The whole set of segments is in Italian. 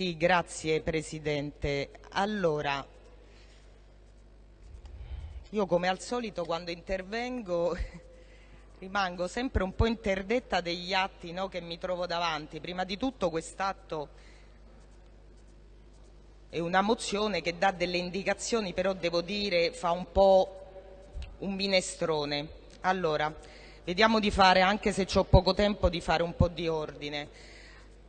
Sì, grazie Presidente. Allora, io come al solito quando intervengo rimango sempre un po' interdetta degli atti no, che mi trovo davanti. Prima di tutto quest'atto è una mozione che dà delle indicazioni, però devo dire fa un po' un minestrone. Allora, vediamo di fare, anche se ho poco tempo, di fare un po' di ordine.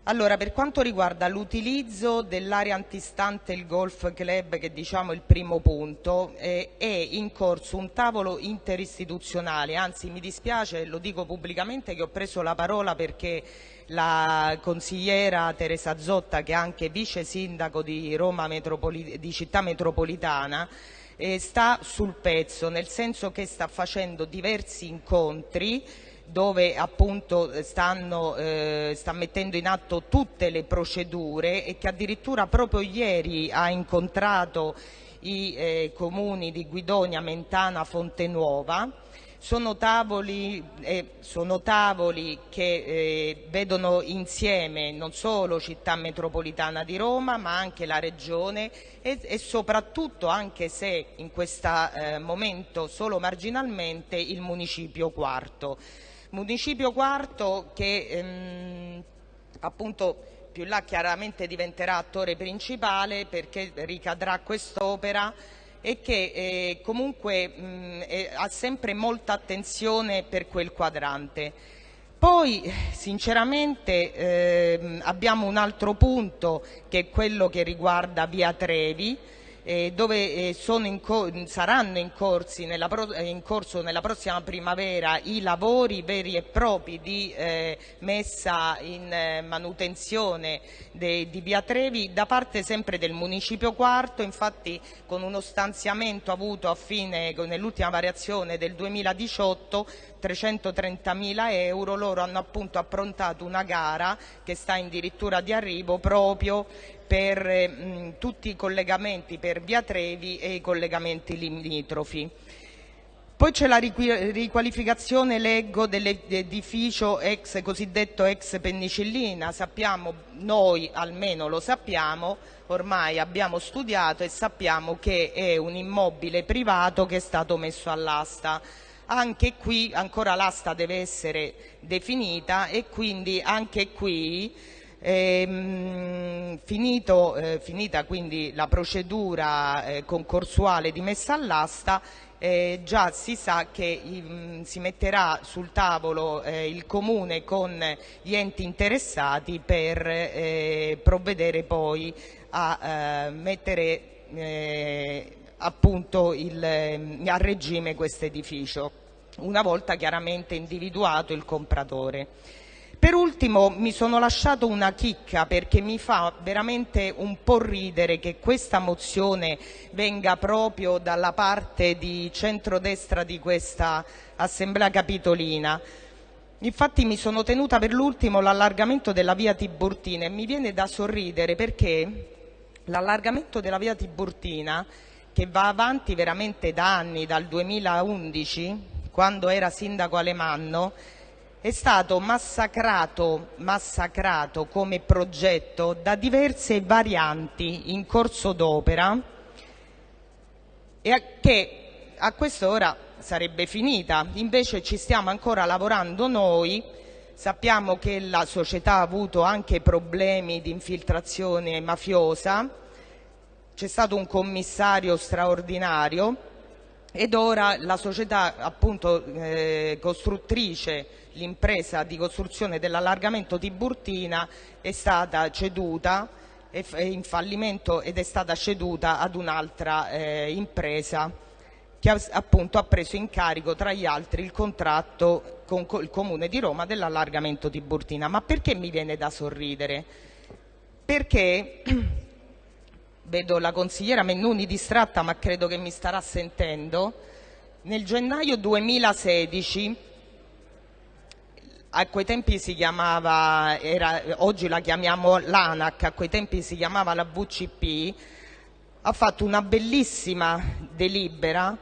Allora, per quanto riguarda l'utilizzo dell'area antistante il golf club, che diciamo è il primo punto, eh, è in corso un tavolo interistituzionale, anzi mi dispiace, lo dico pubblicamente, che ho preso la parola perché la consigliera Teresa Zotta, che è anche vice sindaco di, Roma Metropoli di Città Metropolitana, eh, sta sul pezzo, nel senso che sta facendo diversi incontri dove appunto stanno, eh, sta mettendo in atto tutte le procedure e che addirittura proprio ieri ha incontrato i eh, comuni di Guidonia, Mentana, Fontenuova. Sono tavoli, eh, sono tavoli che eh, vedono insieme non solo città metropolitana di Roma ma anche la regione e, e soprattutto, anche se in questo eh, momento solo marginalmente, il municipio quarto. Municipio quarto che ehm, appunto più là chiaramente diventerà attore principale perché ricadrà quest'opera e che eh, comunque mh, eh, ha sempre molta attenzione per quel quadrante. Poi sinceramente eh, abbiamo un altro punto che è quello che riguarda Via Trevi, eh, dove eh, in saranno in, eh, in, corso nella prossima primavera i lavori veri e propri di eh, messa in eh, manutenzione di Via Trevi da parte sempre del Municipio Quarto, infatti con uno stanziamento avuto nell'ultima variazione del 2018 330 mila euro, loro hanno appunto approntato una gara che sta addirittura di arrivo proprio per tutti i collegamenti per Via Trevi e i collegamenti limitrofi. Poi c'è la riqualificazione, leggo, dell'edificio ex, cosiddetto ex penicillina. Sappiamo, noi almeno lo sappiamo, ormai abbiamo studiato e sappiamo che è un immobile privato che è stato messo all'asta. Anche qui ancora l'asta deve essere definita e quindi anche qui ehm, eh, finita quindi la procedura eh, concorsuale di messa all'asta eh, già si sa che mm, si metterà sul tavolo eh, il Comune con gli enti interessati per eh, provvedere poi a eh, mettere appunto il, a regime questo edificio una volta chiaramente individuato il compratore. Per ultimo mi sono lasciato una chicca perché mi fa veramente un po' ridere che questa mozione venga proprio dalla parte di centrodestra di questa assemblea capitolina. Infatti mi sono tenuta per l'ultimo l'allargamento della via Tiburtina e mi viene da sorridere perché l'allargamento della via Tiburtina che va avanti veramente da anni, dal 2011, quando era sindaco Alemanno, è stato massacrato, massacrato come progetto da diverse varianti in corso d'opera e che a quest'ora sarebbe finita. Invece ci stiamo ancora lavorando noi, sappiamo che la società ha avuto anche problemi di infiltrazione mafiosa, c'è stato un commissario straordinario ora la società appunto eh, costruttrice, l'impresa di costruzione dell'allargamento Tiburtina è stata ceduta è in fallimento ed è stata ceduta ad un'altra eh, impresa che appunto ha preso in carico tra gli altri il contratto con il Comune di Roma dell'allargamento Tiburtina. Ma perché mi viene da sorridere? Perché vedo la consigliera Mennuni distratta ma credo che mi starà sentendo, nel gennaio 2016, a quei tempi si chiamava, era, oggi la chiamiamo l'ANAC, a quei tempi si chiamava la VCP, ha fatto una bellissima delibera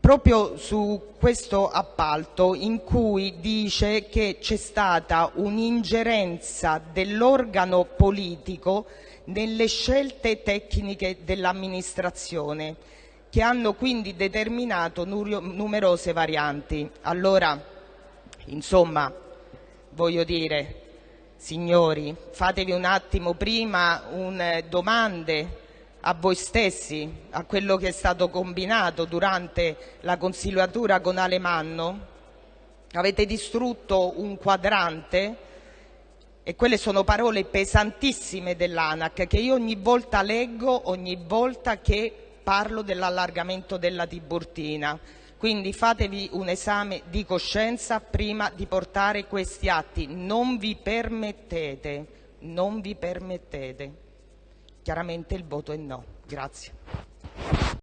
proprio su questo appalto in cui dice che c'è stata un'ingerenza dell'organo politico nelle scelte tecniche dell'amministrazione che hanno quindi determinato numerose varianti. Allora, insomma, voglio dire, signori, fatevi un attimo prima un, domande a voi stessi, a quello che è stato combinato durante la consigliatura con Alemanno? Avete distrutto un quadrante e quelle sono parole pesantissime dell'ANAC che io ogni volta leggo, ogni volta che parlo dell'allargamento della Tiburtina. Quindi fatevi un esame di coscienza prima di portare questi atti. Non vi permettete, non vi permettete. Chiaramente il voto è no. Grazie.